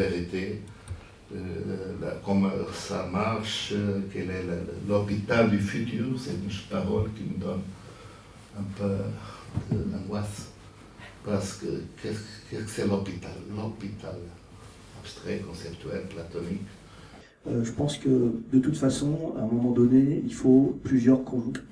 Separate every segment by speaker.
Speaker 1: la vérité. Euh, comment ça marche, quel est l'hôpital du futur, c'est une parole qui me donne un peu d'angoisse. Parce que qu'est-ce que c'est l'hôpital L'hôpital abstrait, conceptuel, platonique.
Speaker 2: Euh, je pense que de toute façon, à un moment donné, il faut plusieurs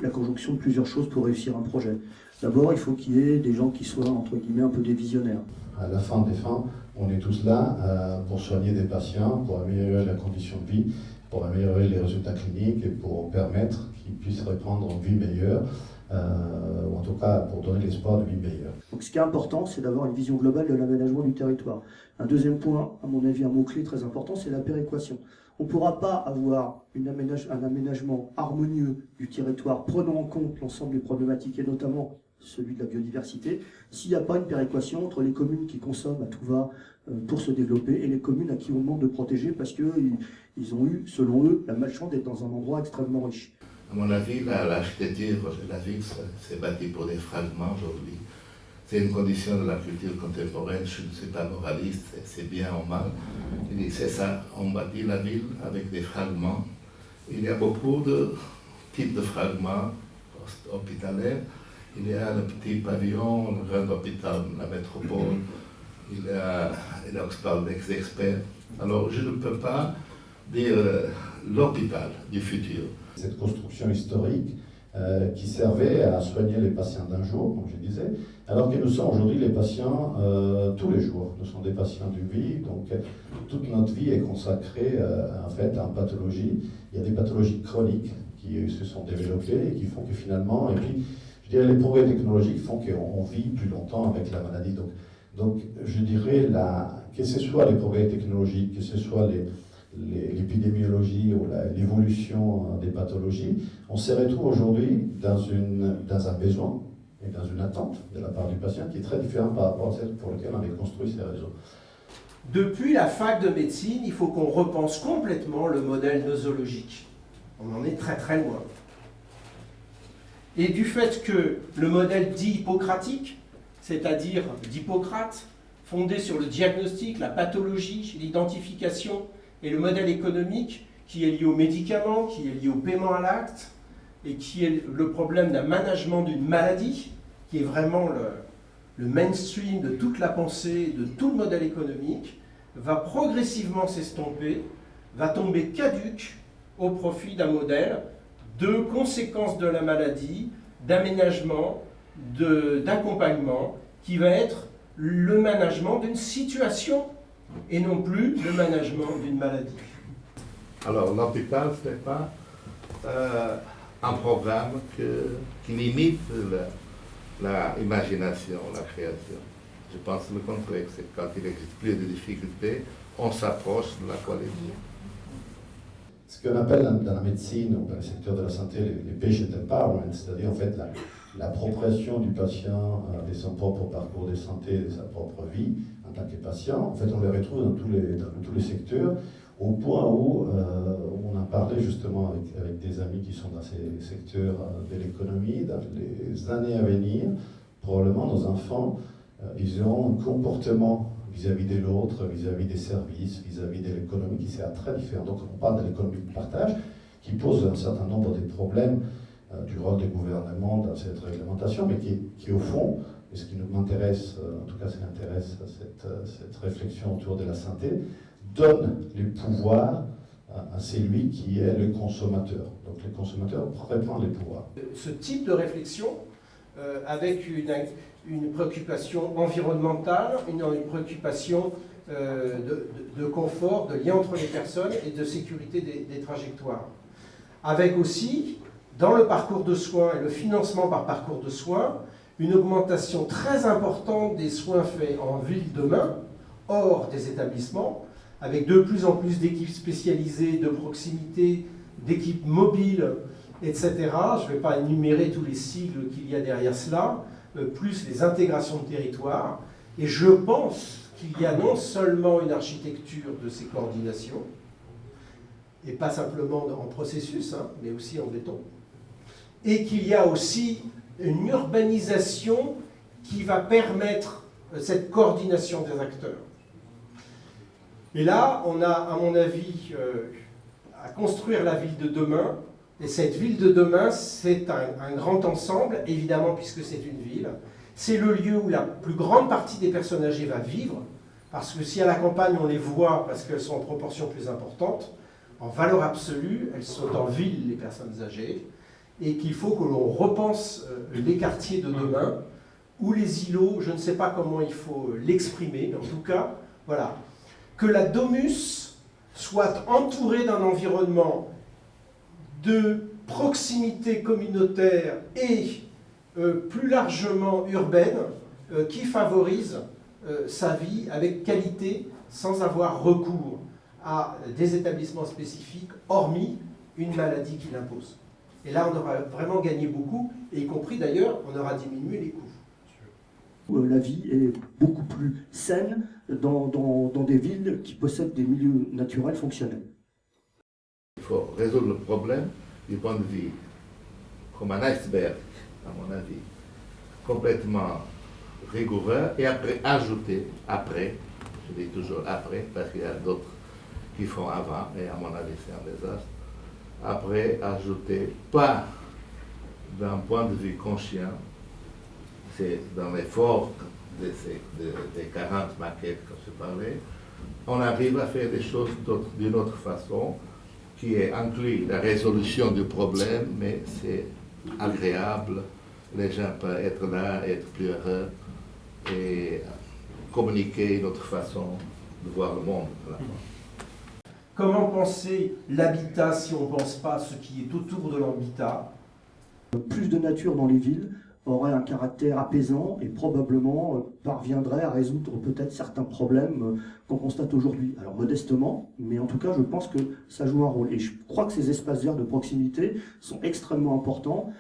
Speaker 2: la conjonction de plusieurs choses pour réussir un projet. D'abord, il faut qu'il y ait des gens qui soient, entre guillemets, un peu des visionnaires.
Speaker 3: À la fin des fins, on est tous là euh, pour soigner des patients, pour améliorer la condition de vie, pour améliorer les résultats cliniques et pour permettre qu'ils puissent répondre une vie meilleure. Euh, ou en tout cas pour donner l'espoir de vie meilleure.
Speaker 2: Donc ce qui est important, c'est d'avoir une vision globale de l'aménagement du territoire. Un deuxième point, à mon avis, un mot-clé très important, c'est la péréquation. On ne pourra pas avoir un aménagement harmonieux du territoire prenant en compte l'ensemble des problématiques et notamment celui de la biodiversité, s'il n'y a pas une péréquation entre les communes qui consomment à tout va euh, pour se développer et les communes à qui on demande de protéger parce qu'ils ils ont eu, selon eux, la malchance d'être dans un endroit extrêmement riche.
Speaker 1: À mon avis, l'architecture la ville s'est bâtie pour des fragments aujourd'hui. C'est une condition de la culture contemporaine, je ne suis pas moraliste, c'est bien ou mal. C'est ça, on bâtit la ville avec des fragments. Il y a beaucoup de types de fragments hospitaliers. Il y a le petit pavillon, le grand hôpital, la métropole. Il y a, et là, je parle d'experts. Alors, je ne peux pas dire euh, l'hôpital du futur
Speaker 3: cette construction historique euh, qui servait à soigner les patients d'un jour, comme je disais, alors que nous sommes aujourd'hui les patients euh, tous les jours. Nous sommes des patients d'une vie, donc toute notre vie est consacrée euh, en fait à une pathologie. Il y a des pathologies chroniques qui se sont développées et qui font que finalement, et puis je dirais les progrès technologiques font qu'on vit plus longtemps avec la maladie. Donc, donc je dirais que ce soit les progrès technologiques, que ce soit l'épidémiologie ou l'évolution des pathologies, on se retrouve aujourd'hui dans, dans un besoin et dans une attente de la part du patient qui est très différent par rapport à celle pour laquelle on avait construit ces réseaux.
Speaker 4: Depuis la fac de médecine, il faut qu'on repense complètement le modèle nosologique. On en est très très loin. Et du fait que le modèle dit hippocratique, c'est-à-dire d'Hippocrate, fondé sur le diagnostic, la pathologie, l'identification et le modèle économique qui est lié aux médicaments, qui est lié au paiement à l'acte, et qui est le problème d'un management d'une maladie, qui est vraiment le, mainstream de toute la pensée, de tout le modèle économique, va progressivement s'estomper, va tomber caduque au profit d'un modèle de conséquences de la maladie, d'aménagement, d'accompagnement, qui va être le management d'une situation et non plus le management d'une maladie.
Speaker 1: Alors l'hôpital, ce n'est pas euh, un programme qui limite l'imagination, la, création. Je pense le contraire, c'est quand il existe plus de difficultés, on s'approche de la qualité.
Speaker 3: Ce qu'on appelle dans la médecine ou dans le secteur de la santé les, patient empowerment, c'est-à-dire en fait l'appropriation du patient euh, de son propre parcours de santé, de sa propre vie, en tant que patient. En fait, on les retrouve dans tous les, tous les secteurs, au point où euh, on a parlé justement avec, des amis qui sont dans ces secteurs euh, de l'économie, dans les années à venir, probablement nos enfants, ils auront un comportement vis-à-vis de l'autre, vis-à-vis des services, vis-à-vis de l'économie qui sera très différent. Donc on parle de l'économie de partage qui pose un certain nombre de problèmes du rôle des gouvernements dans cette réglementation, mais qui, qui au fond, et ce qui m'intéresse, euh, en tout cas ce qui intéresse cette, euh, cette, réflexion autour de la santé, donne les pouvoirs à, celui qui est le consommateur. Donc les consommateurs reprennent les pouvoirs.
Speaker 4: Ce type de réflexion, euh, avec une, une, préoccupation environnementale, une, préoccupation de, confort, de lien entre les personnes et de sécurité des, des trajectoires. Avec aussi, dans le parcours de soins et le financement par parcours de soins, une augmentation très importante des soins faits en ville demain, hors des établissements, avec de plus en plus d'équipes spécialisées, de proximité, d'équipes mobiles, etc. Je ne vais pas énumérer tous les sigles qu'il y a derrière cela, euh, plus les intégrations de territoire. Et je pense qu'il y a non seulement une architecture de ces coordinations, et pas simplement en processus, hein, mais aussi en béton, et qu'il y a aussi une urbanisation qui va permettre euh, cette coordination des acteurs. Et là, on a, à mon avis, euh, à construire la ville de demain. Et cette ville de demain, c'est un, grand ensemble, évidemment, puisque c'est une ville. C'est le lieu où la plus grande partie des personnes âgées va vivre, parce que si à la campagne, on les voit parce qu'elles sont en proportion plus importante, en valeur absolue, elles sont en ville, les personnes âgées, et qu'il faut que l'on repense euh, les quartiers de demain, ou les îlots, je ne sais pas comment il faut l'exprimer, mais en tout cas, voilà, que la Domus soit entourée d'un environnement de proximité communautaire et euh, plus largement urbaine euh, qui favorise euh, sa vie avec qualité sans avoir recours à des établissements spécifiques, hormis une maladie qui l'impose. Et là, on aura vraiment gagné beaucoup, et y compris d'ailleurs, on aura diminué les coûts.
Speaker 2: La vie est beaucoup plus saine dans, des villes qui possèdent des milieux naturels fonctionnels.
Speaker 1: Faut résoudre le problème du point de vue comme un iceberg, à mon avis, complètement rigoureux, et après ajouter, après, je dis toujours après, parce qu'il y a d'autres qui font avant, et à mon avis c'est un désastre, après ajouter, pas d'un point de vue conscient, c'est dans l'effort de des 40 maquettes que je parlais, on arrive à faire des choses d'une autre façon, qui est inclus la résolution du problème, mais c'est agréable, les gens peuvent être là, être plus heureux, et communiquer une autre façon de voir le monde.
Speaker 4: Comment penser l'habitat si on ne pense pas ce qui est autour de l'habitat?
Speaker 2: Plus de nature dans les villes, aurait un caractère apaisant et probablement euh, parviendrait à résoudre peut-être certains problèmes euh, qu'on constate aujourd'hui. Alors modestement, mais en tout cas je pense que ça joue un rôle. Et je crois que ces espaces verts de proximité sont extrêmement importants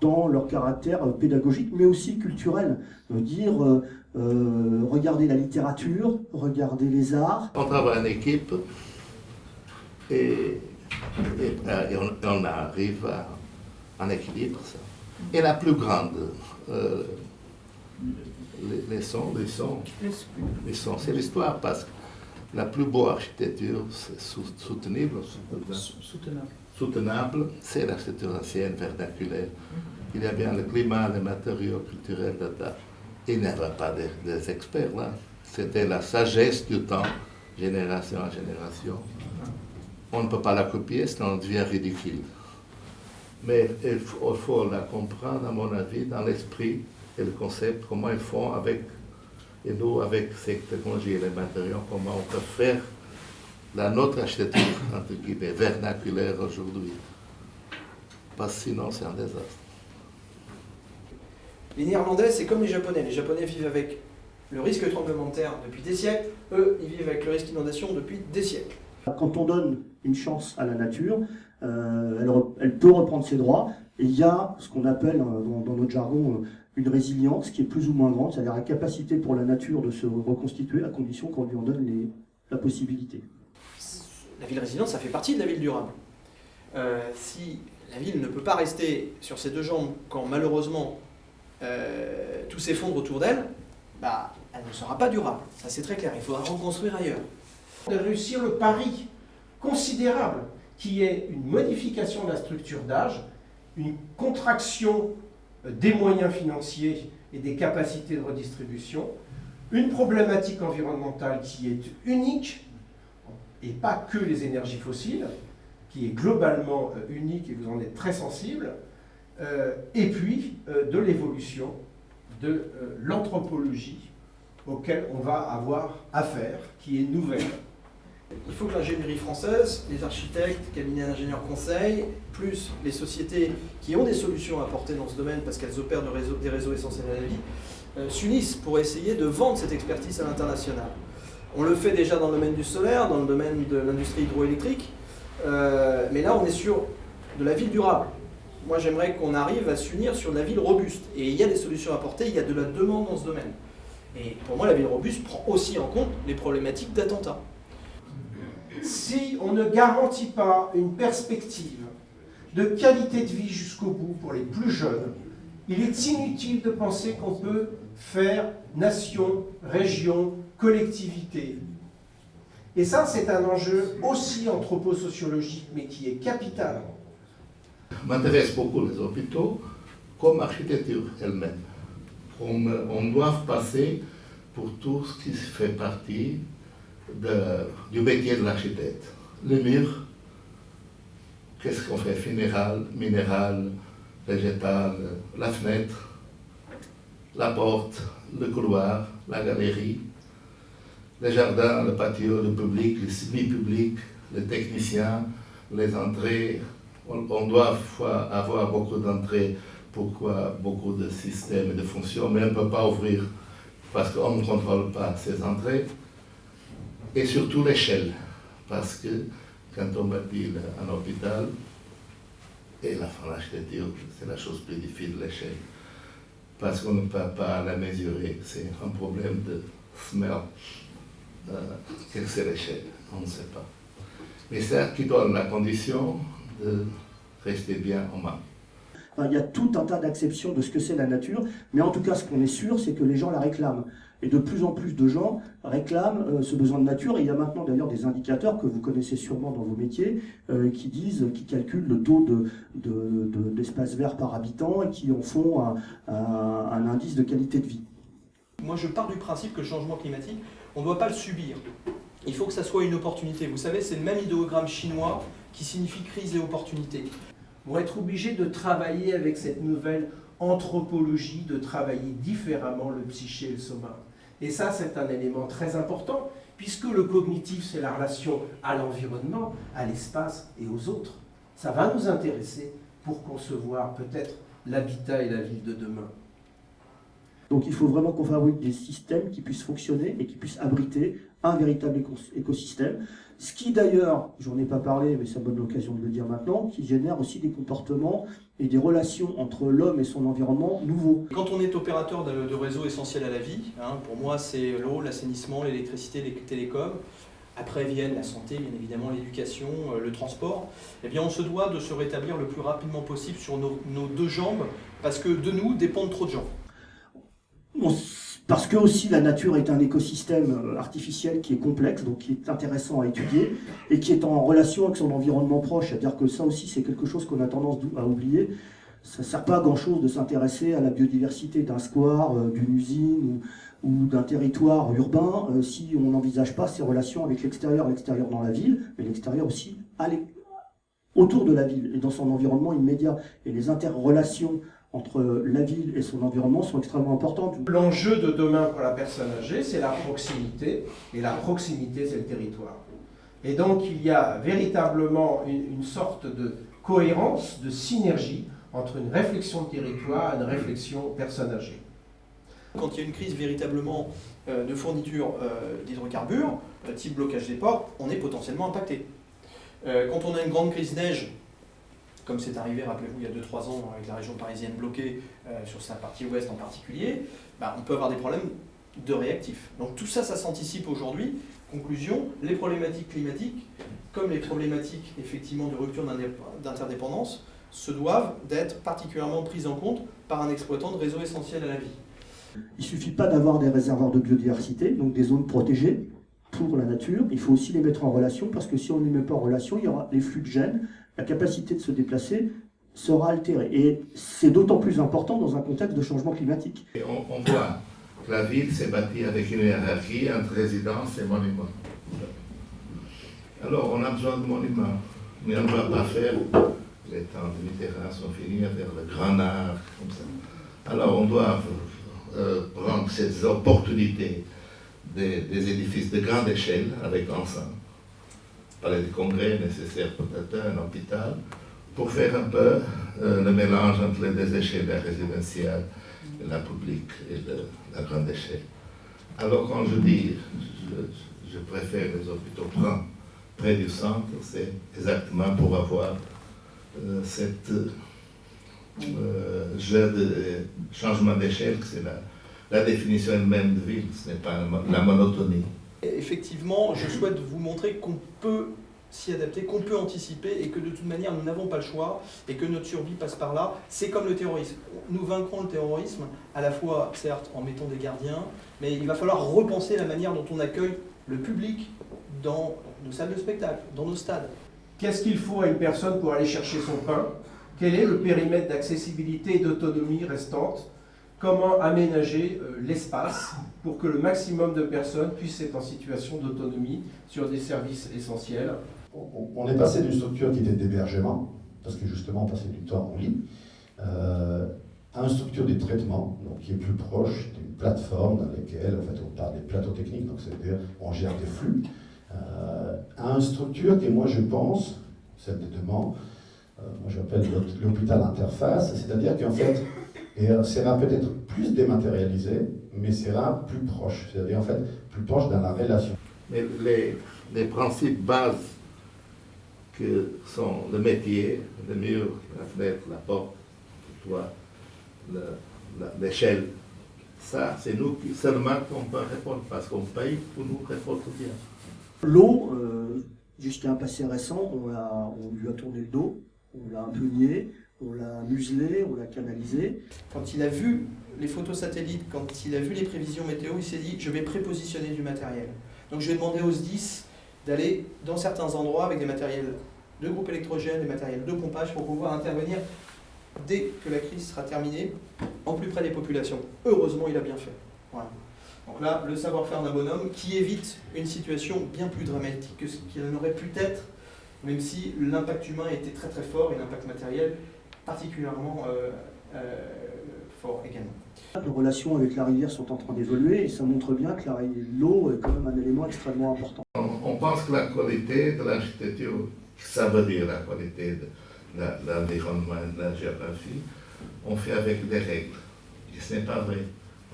Speaker 2: dans leur caractère euh, pédagogique, mais aussi culturel. Dire, euh, regarder la littérature, regarder les arts.
Speaker 1: On travaille en équipe et, on, arrive à un équilibre. Ça. Et la plus grande euh, leçon, leçon, c'est l'histoire, parce que la plus beau architecture, c'est soutenable, soutenable, c'est l'architecture ancienne, vernaculaire. Il y a bien le climat, les matériaux culturels, il n'y avait pas des, experts là. C'était la sagesse du temps, génération en génération. On ne peut pas la copier, sinon on devient ridicule. Mais il faut, la comprendre, à mon avis, dans l'esprit et le concept, comment ils font avec, et nous, avec ces technologies et les matériaux, comment on peut faire la notre architecture, entre guillemets, vernaculaire aujourd'hui. Parce que sinon, c'est un désastre.
Speaker 5: Les Néerlandais, c'est comme les Japonais. Les Japonais vivent avec le risque tremblement de terre depuis des siècles. Eux, ils vivent avec le risque d'inondation depuis des siècles.
Speaker 2: Quand on donne une chance à la nature, euh, elle, peut reprendre ses droits. Et il y a ce qu'on appelle euh, dans, notre jargon euh, une résilience qui est plus ou moins grande, c'est-à-dire la capacité pour la nature de se reconstituer à condition qu'on lui en donne les, la possibilité.
Speaker 5: La ville résiliente, ça fait partie de la ville durable. si la ville ne peut pas rester sur ses deux jambes quand malheureusement tout s'effondre autour d'elle, bah, elle ne sera pas durable. Ça c'est très clair, il faudra reconstruire ailleurs.
Speaker 4: De réussir le pari considérable qui est une modification de la structure d'âge, une contraction euh, des moyens financiers et des capacités de redistribution, une problématique environnementale qui est unique, et pas que les énergies fossiles, qui est globalement euh, unique et vous en êtes très sensible, euh, et puis de l'évolution de l'anthropologie auquel on va avoir affaire, qui est nouvelle,
Speaker 5: il faut que l'ingénierie française, les architectes, cabinets d'ingénieurs conseils, plus les sociétés qui ont des solutions à apporter dans ce domaine parce qu'elles opèrent des réseaux essentiels à la vie, euh, s'unissent pour essayer de vendre cette expertise à l'international. On le fait déjà dans le domaine du solaire, dans le domaine de l'industrie hydroélectrique, euh, mais là on est sur de la ville durable. Moi j'aimerais qu'on arrive à s'unir sur la ville robuste. Et il y a des solutions à apporter, il y a de la demande dans ce domaine. Et pour moi la ville robuste prend aussi en compte les problématiques d'attentats
Speaker 4: si on ne garantit pas une perspective de qualité de vie jusqu'au bout pour les plus jeunes, il est inutile de penser qu'on peut faire nation, région, collectivité. Et ça, c'est un enjeu aussi anthroposociologique, mais qui est capital.
Speaker 1: M'intéresse beaucoup les hôpitaux comme architecture elle-même. On, on, doit passer pour tout ce qui fait partie du métier de l'architecte. Les murs, qu'est-ce qu'on fait? Funéral, minéral, végétal, la fenêtre, la porte, le couloir, la galerie, les jardins, le patio, le public, le semi-public, les techniciens, les entrées. On doit avoir beaucoup d'entrées, pourquoi beaucoup de systèmes et de fonctions, mais on ne peut pas ouvrir parce qu'on ne contrôle pas ces entrées. Et surtout l'échelle, parce que quand on bâtit un hôpital, et la l'architecture, c'est la chose plus difficile, l'échelle. Parce qu'on ne peut pas la mesurer. C'est un problème de smell. Euh, Qu'est-ce que c'est l'échelle? On ne sait pas. Mais c'est qui donne la condition de rester bien en main.
Speaker 2: il y a tout un tas d'acceptions de ce que c'est la nature, mais en tout cas, ce qu'on est sûr, c'est que les gens la réclament. Et de plus en plus de gens réclament euh, ce besoin de nature. Et il y a maintenant d'ailleurs des indicateurs que vous connaissez sûrement dans vos métiers euh, qui disent, qui calculent le taux d'espace de, de, vert par habitant et qui en font un, un, un, indice de qualité de vie.
Speaker 5: Moi, je pars du principe que le changement climatique, on ne doit pas le subir. Il faut que ça soit une opportunité. Vous savez, c'est le même idéogramme chinois qui signifie crise et opportunité.
Speaker 4: On va être obligé de travailler avec cette nouvelle anthropologie, de travailler différemment le psyché et le soma. Et ça, c'est un élément très important, puisque le cognitif, c'est la relation à l'environnement, à l'espace et aux autres. Ça va nous intéresser pour concevoir peut-être l'habitat et la ville de demain.
Speaker 2: Donc il faut vraiment qu'on fabrique des systèmes qui puissent fonctionner et qui puissent abriter un véritable écosystème. Ce qui d'ailleurs, j'en ai pas parlé, mais c'est une bonne occasion de le dire maintenant, qui génère aussi des comportements et des relations entre l'homme et son environnement nouveaux.
Speaker 5: Quand on est opérateur de, de réseaux essentiels à la vie, hein, pour moi c'est l'eau, l'assainissement, l'électricité, les télécoms, après viennent la santé, bien évidemment l'éducation, euh, le transport, eh bien on se doit de se rétablir le plus rapidement possible sur nos, nos deux jambes, parce que de nous dépendent trop de gens.
Speaker 2: On parce que aussi la nature est un écosystème artificiel qui est complexe, donc qui est intéressant à étudier, et qui est en relation avec son environnement proche. C'est-à-dire que ça aussi, c'est quelque chose qu'on a tendance à oublier. Ça ne sert pas à grand-chose de s'intéresser à la biodiversité d'un square, euh, d'une usine ou, ou d'un territoire urbain euh, si on n'envisage pas ses relations avec l'extérieur, l'extérieur dans la ville, mais l'extérieur aussi autour de la ville et dans son environnement immédiat. Et les interrelations entre la ville et son environnement sont extrêmement importantes.
Speaker 4: L'enjeu de demain pour la personne âgée, c'est la proximité, et la proximité, c'est le territoire. Et donc, il y a véritablement une, une, sorte de cohérence, de synergie entre une réflexion de territoire et une réflexion personne âgée.
Speaker 5: Quand il y a une crise véritablement euh, de fourniture euh, d'hydrocarbures, euh, type blocage des ports, on est potentiellement impacté. quand on a une grande crise neige, comme c'est arrivé, rappelez-vous, il y a 2-3 ans avec la région parisienne bloquée, euh, sur sa partie ouest en particulier, bah, on peut avoir des problèmes de réactifs. Donc tout ça, ça s'anticipe aujourd'hui. Conclusion, les problématiques climatiques, comme les problématiques effectivement de rupture d'interdépendance, se doivent d'être particulièrement prises en compte par un exploitant de réseau essentiel à la vie.
Speaker 2: Il ne suffit pas d'avoir des réservoirs de biodiversité, donc des zones protégées pour la nature, il faut aussi les mettre en relation, parce que si on ne les met pas en relation, il y aura les flux de gènes, la capacité de se déplacer sera altérée. Et c'est d'autant plus important dans un contexte de changement climatique.
Speaker 1: Et on, voit que la ville s'est bâtie avec une hiérarchie entre résidence et monument. Alors on a besoin de monuments, mais on ne va pas faire, les temps de Mitterrand sont finis, vers le grand art, comme ça. Alors on doit euh, prendre ces opportunités des, édifices de grande échelle avec ensemble palais des congrès nécessaires peut-être un hôpital, pour faire un peu euh, le mélange entre les deux échelles, la résidentielle, la publique et la grande échelle. Alors quand je dis, je, préfère les hôpitaux près, du centre, c'est exactement pour avoir euh, cette euh, jeu de changement d'échelle, c'est la, la définition même de ville, ce n'est pas la monotonie
Speaker 5: effectivement, je souhaite vous montrer qu'on peut s'y adapter, qu'on peut anticiper et que de toute manière nous n'avons pas le choix et que notre survie passe par là. C'est comme le terrorisme. Nous vaincrons le terrorisme à la fois, certes, en mettant des gardiens, mais il va falloir repenser la manière dont on accueille le public dans nos salles de spectacle, dans nos stades.
Speaker 4: Qu'est-ce qu'il faut à une personne pour aller chercher son pain? Quel est le périmètre d'accessibilité et d'autonomie restante? Comment aménager euh, l'espace pour que le maximum de personnes puissent être en situation d'autonomie sur des services essentiels.
Speaker 3: On- est passé d'une structure qui était d'hébergement, parce que justement on passait du temps en lit, euh, à une structure de traitement, donc qui est plus proche d'une plateforme dans laquelle en fait, on parle des plateaux techniques, donc c'est-à-dire on gère des flux, euh, à une structure qui, moi je pense, celle de demain, euh, moi j'appelle l'hôp- l'hôpital interface, c'est-à-dire qu'en fait, et euh, sera peut-être plus dématérialisé, mais sera plus proche, c'est-à-dire en fait plus proche dans la relation.
Speaker 1: Mais les, les principes bases que sont le métier, le mur, la fenêtre, la porte, le toit, l'échelle, ça, c'est nous qui seulement qu'on peut répondre parce qu'on paye pour nous répondre bien.
Speaker 2: L'eau, euh, jusqu'à un passé récent, on, l'a- on lui a tourné le dos, on l'a un peu nié, on l'a muselé, on l'a canalisé.
Speaker 5: Quand il a vu les photos satellites, quand il a vu les prévisions météo, il s'est dit je vais prépositionner du matériel. Donc je vais demander aux SDIS d'aller dans certains endroits avec des matériels de groupe électrogène, des matériels de pompage pour pouvoir intervenir dès que la crise sera terminée, en plus près des populations. Heureusement, il a bien fait. Voilà. Donc là, le savoir-faire d'un bonhomme qui évite une situation bien plus dramatique que ce qu'il n'aurait pu être, même si l'impact humain était très très fort et l'impact matériel particulièrement euh, euh, fort également.
Speaker 2: Les relations avec la rivière sont en train d'évoluer et ça montre bien que l'eau est quand même un élément extrêmement important.
Speaker 1: On, on pense que la qualité de l'architecture, ça veut dire la qualité de la- l'environnement et de la géographie, on fait avec des règles. Et ce n'est pas vrai.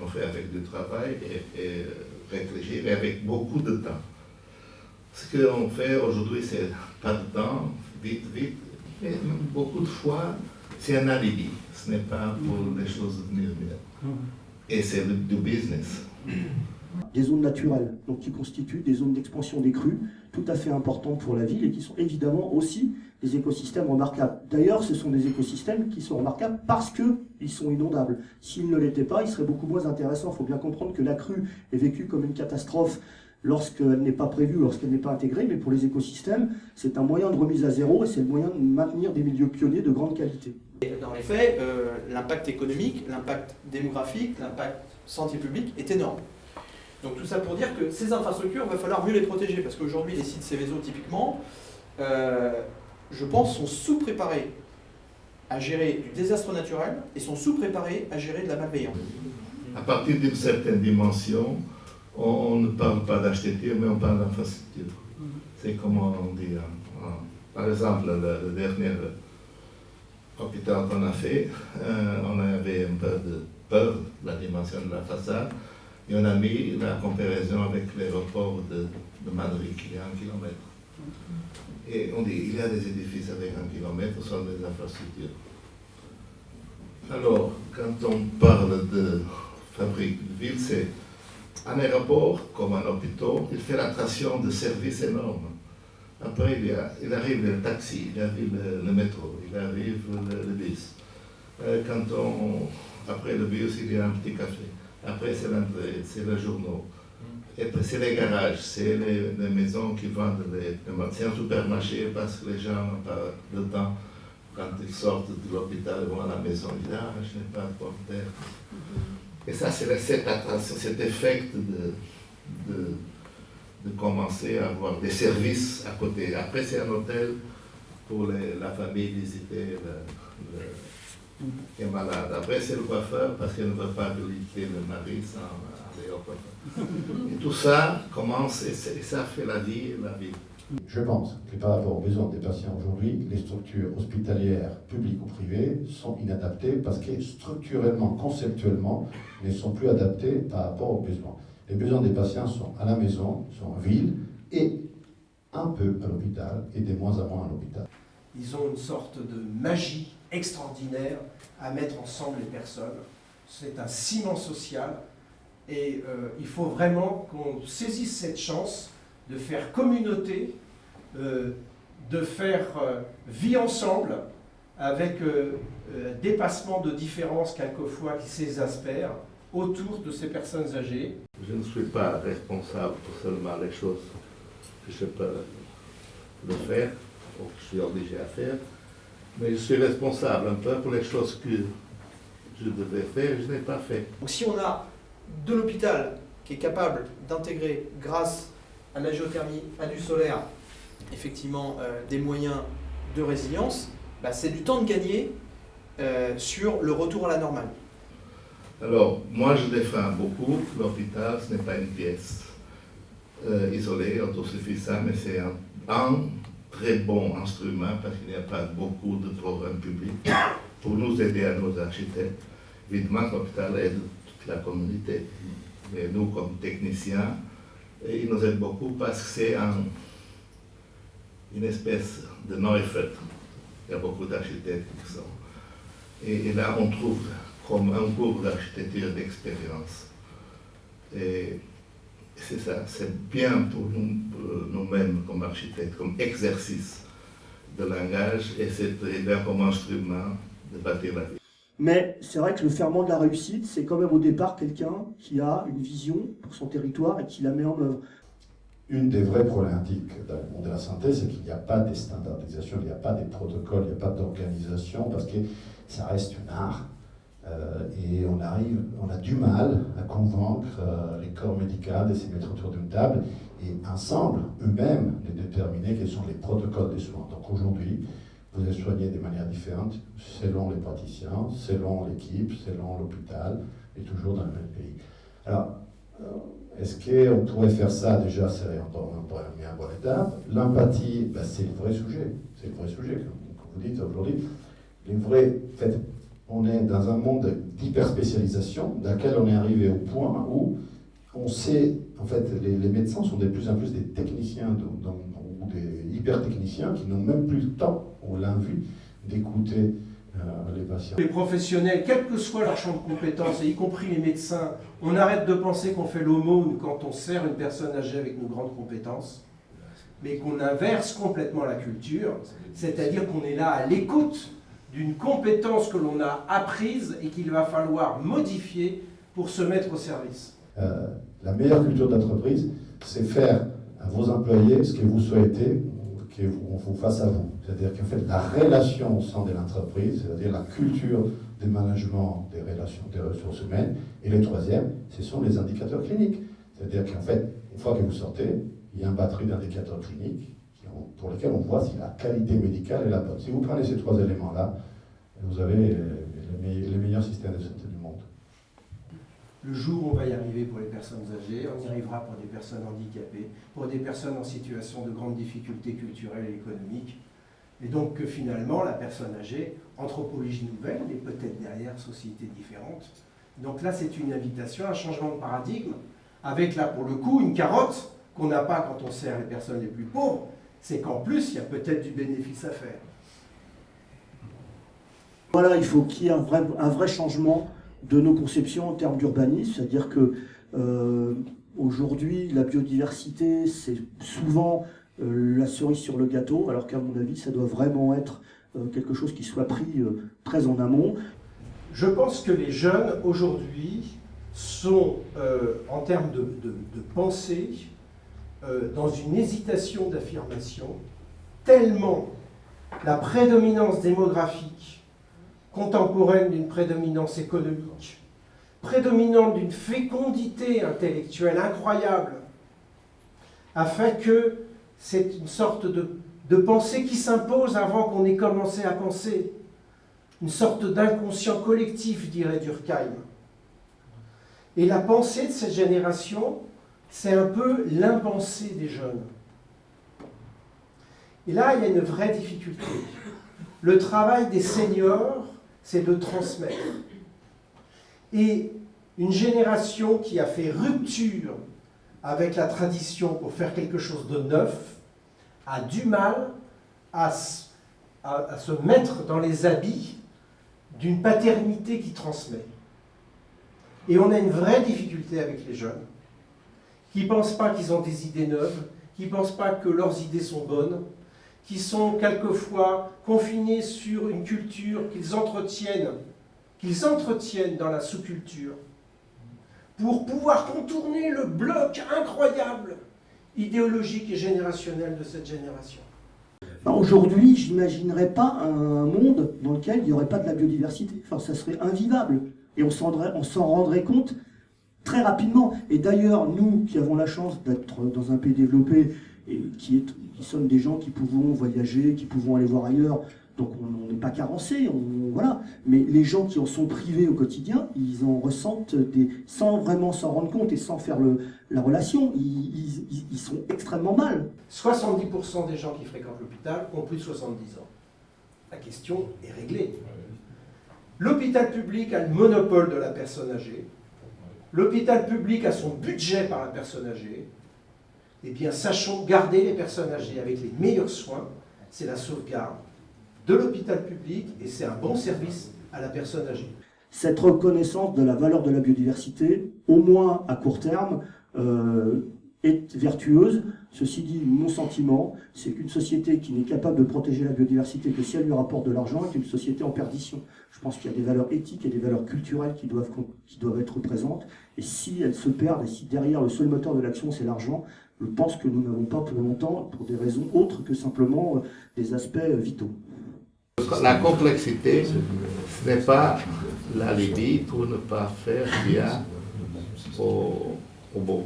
Speaker 1: On fait avec du travail et, et réfléchir et avec beaucoup de temps. Ce qu'on fait aujourd'hui, c'est pas de temps, vite, vite, mais beaucoup de fois, c'est un alibi. Ce n'est pas pour les choses devenir mieux. Et c'est du business.
Speaker 2: Des zones naturelles, donc qui constituent des zones d'expansion des crues, tout à fait importantes pour la ville et qui sont évidemment aussi des écosystèmes remarquables. D'ailleurs, ce sont des écosystèmes qui sont remarquables parce qu'ils sont inondables. S'ils ne l'étaient pas, ils seraient beaucoup moins intéressants. Il faut bien comprendre que la crue est vécue comme une catastrophe lorsqu'elle n'est pas prévue, lorsqu'elle n'est pas intégrée, mais pour les écosystèmes, c'est un moyen de remise à zéro et c'est le moyen de maintenir des milieux pionniers de grande qualité.
Speaker 5: Et dans les faits, euh, l'impact économique, l'impact démographique, l'impact santé publique est énorme. Donc tout ça pour dire que ces infrastructures, il va falloir mieux les protéger, parce qu'aujourd'hui, les sites Céveso, typiquement, euh, je pense, sont sous-préparés à gérer du désastre naturel et sont sous-préparés à gérer de la malveillance.
Speaker 1: À partir d'une certaine dimension, on, ne parle pas d'architecture, mais on parle d'infrastructure. C'est comme on dit. hein, hein. Par exemple, le, dernier hôpital qu'on a fait, euh, on avait un peu de peur de la dimension de la façade, et on a mis la comparaison avec l'aéroport de, de Madrid, qui est un kilomètre. Et on dit, il y a des édifices avec un kilomètre, ce sont des infrastructures. Alors, quand on parle de fabrique de ville, c'est un aéroport comme un hôpital, il fait l'attraction de services énormes. Après, il, y a- il arrive le taxi, il arrive le, le métro, il arrive le, le bus. Euh, quand on, après le bus, il y a un petit café. Après, c'est l'entrée, c'est le journal. Et puis, c'est les garages, c'est les, les maisons qui vendent les. les- C'est un supermarché parce que les gens n'ont pas le temps. Quand ils sortent de l'hôpital, ils vont à la maison, ils disent Ah, je n'ai pas de. Et ça, c'est cette cet effet de, de, de commencer à avoir des services à côté. Après, c'est un hôtel pour la famille visiter le, le- qui est malade. Après, c'est le coiffeur parce qu'il ne veut pas visiter le mari sans aller au coiffeur. Et tout ça commence et, et ça fait la vie et la vie.
Speaker 3: Je pense que par rapport aux besoins des patients aujourd'hui, les structures hospitalières, publiques ou privées, sont inadaptées parce que structurellement, conceptuellement, ne sont plus adaptées par rapport aux besoins. Les besoins des patients sont à la maison, sont en ville et un peu à l'hôpital et de moins en moins à l'hôpital.
Speaker 4: Ils ont une sorte de magie extraordinaire à mettre ensemble les personnes. C'est un ciment social et euh, il faut vraiment qu'on saisisse cette chance de faire communauté de faire euh, vie ensemble avec euh, euh, dépassement de différences quelquefois qui s'exaspèrent autour de ces personnes âgées.
Speaker 1: Je ne suis pas responsable pour seulement les choses que je peux le faire, ou que je suis obligé à faire, mais je suis responsable un peu pour les choses que je devais faire et je n'ai pas fait.
Speaker 5: Donc si on a de l'hôpital qui est capable d'intégrer, grâce à la géothermie, à du solaire, effectivement euh, des moyens de résilience, bah, c'est du temps de gagner euh, sur le retour à la normale.
Speaker 1: Alors, moi je défends beaucoup l'hôpital, ce n'est pas une pièce euh, isolée, autosuffisante, mais c'est un, un très bon instrument parce qu'il n'y a pas beaucoup de programmes publics pour nous aider à nos architectes. Évidemment, l'hôpital aide toute la communauté, mais nous, comme techniciens, il nous aide beaucoup parce que c'est un, une espèce de Neufeld. Il y a beaucoup d'architectes qui sont. Et, là, on trouve comme un cours d'architecture d'expérience. Et c'est ça, c'est bien pour nous, pour nous-mêmes comme architectes, comme exercice de langage, et c'est bien comme instrument de bâtir la vie.
Speaker 2: Mais c'est vrai que le ferment de la réussite, c'est quand même au départ quelqu'un qui a une vision pour son territoire et qui la met en œuvre.
Speaker 3: Une des vraies problématiques dans le monde de la santé, c'est qu'il n'y a pas de standardisation, il n'y a pas de protocoles, il n'y a pas d'organisation, parce que ça reste une art. Euh, et on arrive, on a du mal à convaincre euh, les corps médicaux de se mettre autour d'une table et ensemble, eux-mêmes, de déterminer quels sont les protocoles des soins. Donc aujourd'hui, vous êtes soigné de manière différente selon les praticiens, selon l'équipe, selon l'hôpital, et toujours dans le même pays. Alors, euh, est-ce qu'on pourrait faire ça déjà C'est un, un, un bon étape. L'empathie, ben, c'est le vrai sujet. C'est le vrai sujet, comme, vous dites aujourd'hui. En fait, on est dans un monde d'hyperspécialisation, dans lequel on est arrivé au point où on sait, en fait, les, les médecins sont de plus en plus des techniciens ou des hyper-techniciens qui n'ont même plus le temps, on l'a d'écouter les patients.
Speaker 4: Les professionnels, quel que soit leur champ de compétences, et y compris les médecins, on arrête de penser qu'on fait l'aumône quand on sert une personne âgée avec nos grandes compétences, mais qu'on inverse complètement la culture, c'est-à-dire qu'on est là à l'écoute d'une compétence que l'on a apprise et qu'il va falloir modifier pour se mettre au service.
Speaker 3: Euh, la meilleure culture d'entreprise, c'est faire à vos employés ce que vous souhaitez qu'on vous fasse à vous. C'est-à-dire qu'en fait, la relation au sein de l'entreprise, c'est-à-dire la culture de management des relations des ressources humaines. Et le troisième, ce sont les indicateurs cliniques. C'est-à-dire qu'en fait, une fois que vous sortez, il y a une batterie d'indicateurs cliniques pour lesquels on voit si la qualité médicale est la bonne. Si vous prenez ces trois éléments-là, vous avez les meilleurs systèmes de santé.
Speaker 4: Le jour où on va y arriver pour les personnes âgées, on y arrivera pour des personnes handicapées, pour des personnes en situation de grande difficulté culturelle et économique. Et donc que finalement, la personne âgée, anthropologie nouvelle, mais peut-être derrière société différente. Donc là, c'est une invitation, un changement de paradigme, avec là, pour le coup, une carotte qu'on n'a pas quand on sert les personnes les plus pauvres, c'est qu'en plus, il y a peut-être du bénéfice à faire.
Speaker 2: Voilà, il faut qu'il y ait un vrai, un vrai changement de nos conceptions en termes d'urbanisme, c'est-à-dire que euh, aujourd'hui, la biodiversité, c'est souvent euh, la cerise sur le gâteau, alors qu'à mon avis, ça doit vraiment être euh, quelque chose qui soit pris très en amont.
Speaker 4: Je pense que les jeunes, aujourd'hui, sont, en termes de, pensée, dans une hésitation d'affirmation, tellement la prédominance démographique contemporaine d'une prédominance économique, prédominante d'une fécondité intellectuelle incroyable, a fait que c'est une sorte de, de pensée qui s'impose avant qu'on ait commencé à penser, une sorte d'inconscient collectif, dirait Durkheim. Et la pensée de cette génération, c'est un peu l'impensée des jeunes. Et là, il y a une vraie difficulté. Le travail des seniors, c'est de transmettre. Et une génération qui a fait rupture avec la tradition pour faire quelque chose de neuf a du mal à, se mettre dans les habits d'une paternité qui transmet. Et on a une vraie difficulté avec les jeunes qui ne pensent pas qu'ils ont des idées neuves, qui ne pensent pas que leurs idées sont bonnes, qui sont quelquefois confinés sur une culture qu'ils entretiennent, qu'ils entretiennent dans la sous-culture, pour pouvoir contourner le bloc incroyable idéologique et générationnel de cette génération.
Speaker 2: Aujourd'hui, je n'imaginerais pas un monde dans lequel il n'y aurait pas de la biodiversité. Enfin, ça serait invivable. Et on s'en rendrait compte très rapidement. Et d'ailleurs, nous qui avons la chance d'être dans un pays développé et qui, est, qui sommes des gens qui pouvons voyager, qui pouvons aller voir ailleurs, donc on n'est pas carencé, voilà. Mais les gens qui en sont privés au quotidien, ils en ressentent des, sans vraiment s'en rendre compte et sans faire le, la relation, ils, ils, sont extrêmement mal.
Speaker 4: 70% des gens qui fréquentent l'hôpital ont plus de 70 ans. La question est réglée. L'hôpital public a le monopole de la personne âgée. L'hôpital public a son budget par la personne âgée. Eh bien, sachons garder les personnes âgées avec les meilleurs soins. C'est la sauvegarde de l'hôpital public et c'est un bon service à la personne âgée.
Speaker 2: Cette reconnaissance de la valeur de la biodiversité, au moins à court terme, euh, est vertueuse. Ceci dit, mon sentiment, c'est qu'une société qui n'est capable de protéger la biodiversité que si elle lui rapporte de l'argent est une société en perdition. Je pense qu'il y a des valeurs éthiques et des valeurs culturelles qui doivent, être présentes. Et si elles se perdent, et si derrière le seul moteur de l'action c'est l'argent, je pense que nous n'avons pas pour longtemps, pour des raisons autres que simplement euh, des aspects euh, vitaux.
Speaker 1: La complexité, ce n'est pas la Libye pour ne pas faire bien au, au beau.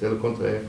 Speaker 1: C'est le contraire.